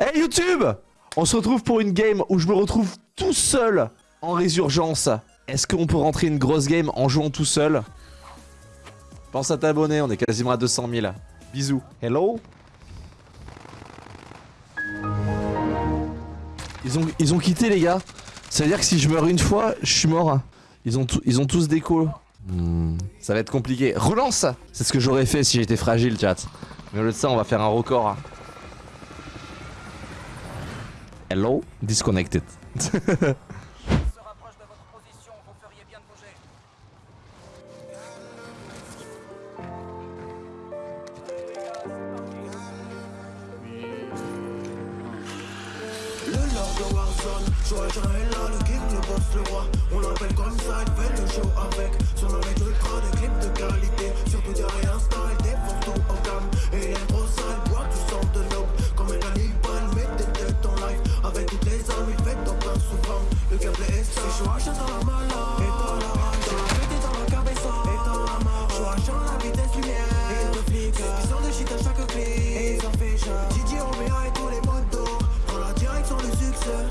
Hey YouTube On se retrouve pour une game où je me retrouve tout seul en résurgence. Est-ce qu'on peut rentrer une grosse game en jouant tout seul? Pense à t'abonner, on est quasiment à 200 000. Bisous. Hello? Ils ont, ils ont quitté les gars. Ça veut dire que si je meurs une fois, je suis mort. Ils ont, ils ont tous des calls. Hmm, ça va être compliqué. Relance C'est ce que j'aurais fait si j'étais fragile, chat. Mais au lieu de ça, on va faire un record. Le roi On l'appelle comme ça, il fait le show avec. Son nom est ultra, des clips de qualité Et ils en fait genre. Didier, Omea et tous les d'or Dans la direction du succès.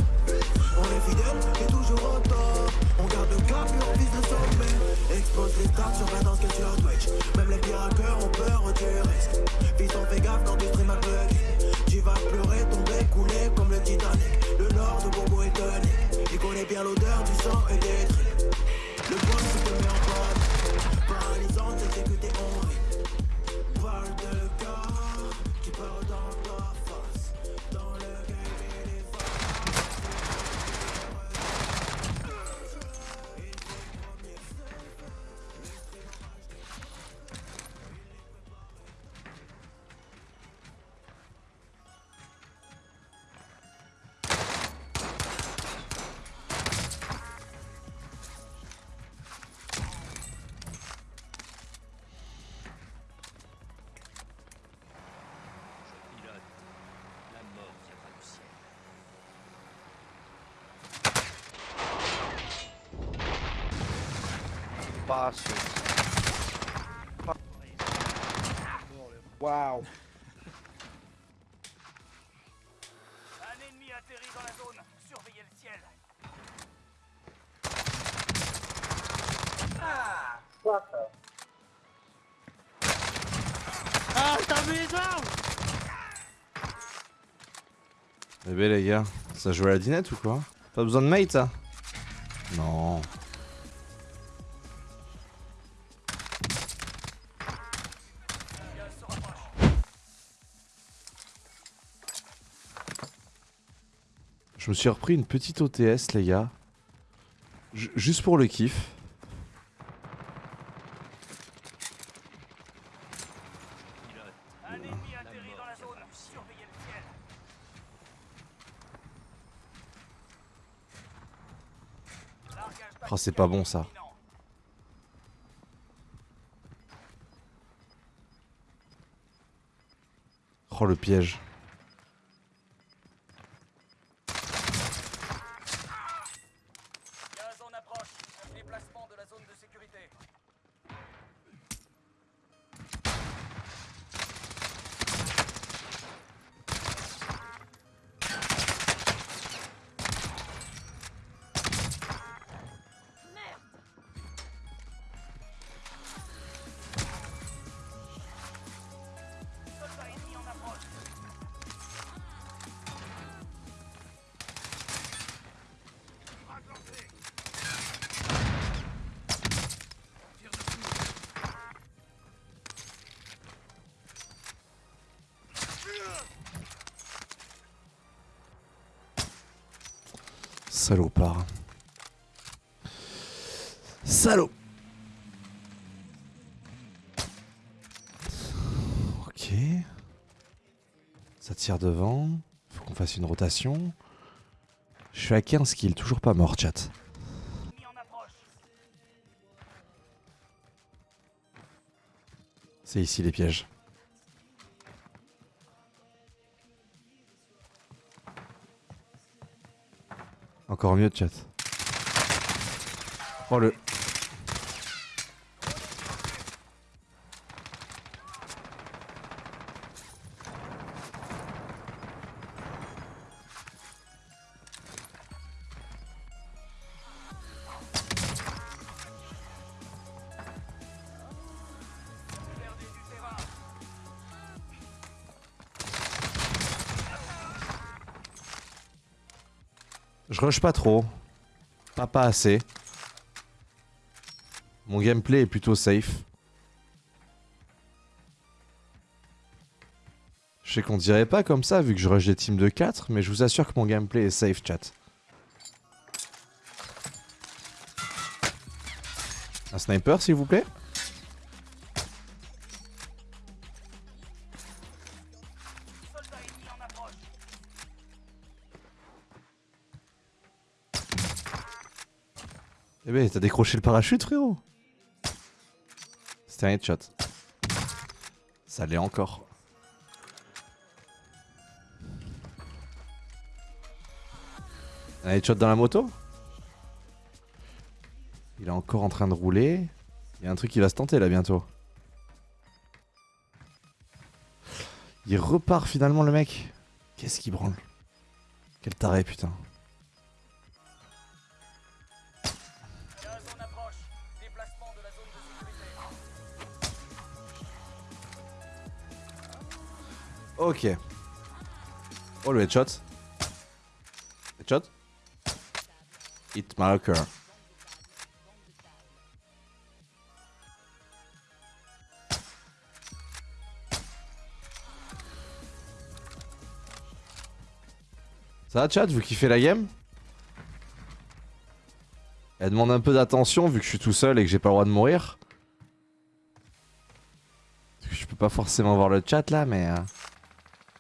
On est fidèle et toujours au top. On garde le cap et on vise le sommet. Expose les stats sur la danse que sur Twitch. Même les pires hackers ont peur du risque Fils on fait gaffe dans du stream à bugger Tu vas pleurer, tomber, couler Waouh Un ennemi atterrit dans la zone, surveillez le ciel. Eh ben les gars, ça joue à la dinette ou quoi? Pas besoin de mate ça? Non. Je me suis repris une petite OTS les gars. Ju- juste pour le kiff. Oh c'est pas bon ça. Oh le piège. Gaz en approche, déplacement de la zone de Salopard. Salaud. Ok. Ça tire devant. Faut qu'on fasse une rotation. Je suis à 15 kills, toujours pas mort, chat. C'est ici les pièges. Encore mieux, chat. Oh le. Je rush pas trop. Pas pas assez. Mon gameplay est plutôt safe. Je sais qu'on dirait pas comme ça vu que je rush des teams de 4, mais je vous assure que mon gameplay est safe, chat. Un sniper, s'il vous plaît? Eh ben, t'as décroché le parachute, frérot C'était un headshot. Ça l'est encore. Un headshot dans la moto? Il est encore en train de rouler. Il y a un truc qui va se tenter là bientôt. Il repart finalement le mec. Qu'est-ce qu'il branle? Quel taré putain. Ok. Oh le headshot. Headshot. Hit marker. Ça va chat, vous kiffez la game? Elle demande un peu d'attention vu que je suis tout seul et que j'ai pas le droit de mourir. Je peux pas forcément voir le chat là mais...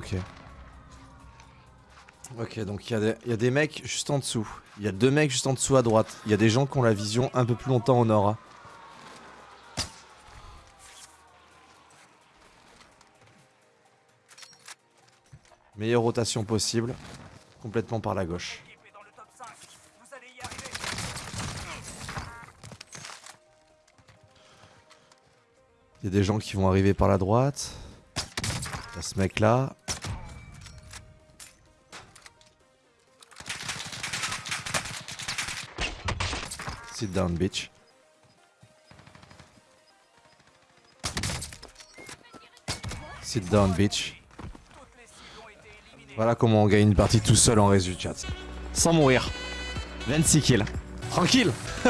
Ok. Ok, donc il y, a des- mecs juste en dessous. Il y a deux mecs juste en dessous à droite. Il y a des gens qui ont la vision un peu plus longtemps au nord. hein. Meilleure rotation possible. Complètement par la gauche. L'équipe est dans le top 5. Vous allez y arriver. Il y a des gens qui vont arriver par la droite. Il y a ce mec là. Sit down, bitch. Sit down, bitch. Voilà comment on gagne une partie tout seul en résu, chat. Sans mourir. 26 kills. Tranquille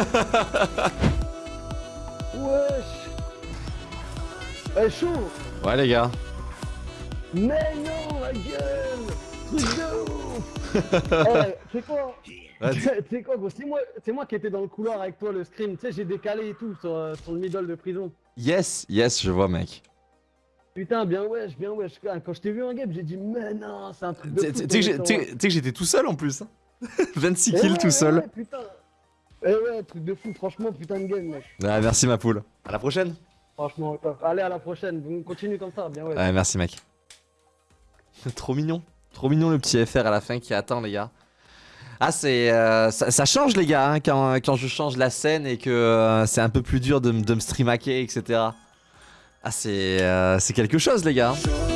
Wesh Eh chaud Ouais les gars. Mais non, la gueule Truc de ouf Eh, c'est quoi? Ouais, Tu sais quoi, gros C'est moi, qui étais dans le couloir avec toi, le screen. Tu sais, j'ai décalé et tout sur, euh, sur le middle de prison. Yes, yes, je vois mec. Putain, bien wesh, bien wesh. Quand je t'ai vu en game, j'ai dit, mais non, c'est un truc de Tu fou. sais tu sais que j'étais tout seul en plus. hein. 26 Eh kills ouais, tout ouais, seul. ouais, putain. Eh ouais, truc de fou, franchement, putain de game, mec. Merci ma poule. À la prochaine. Franchement. Allez, à la prochaine. On continue comme ça, bien ouais. Ouais, merci mec. Trop mignon. Trop mignon le petit FR à la fin qui attend les gars. Ah c'est euh, ça, change les gars hein, quand, quand je change la scène et que euh, c'est un peu plus dur de, de me streamaker etc. Ah c'est euh, quelque chose les gars. Chaud